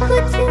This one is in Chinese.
こっ。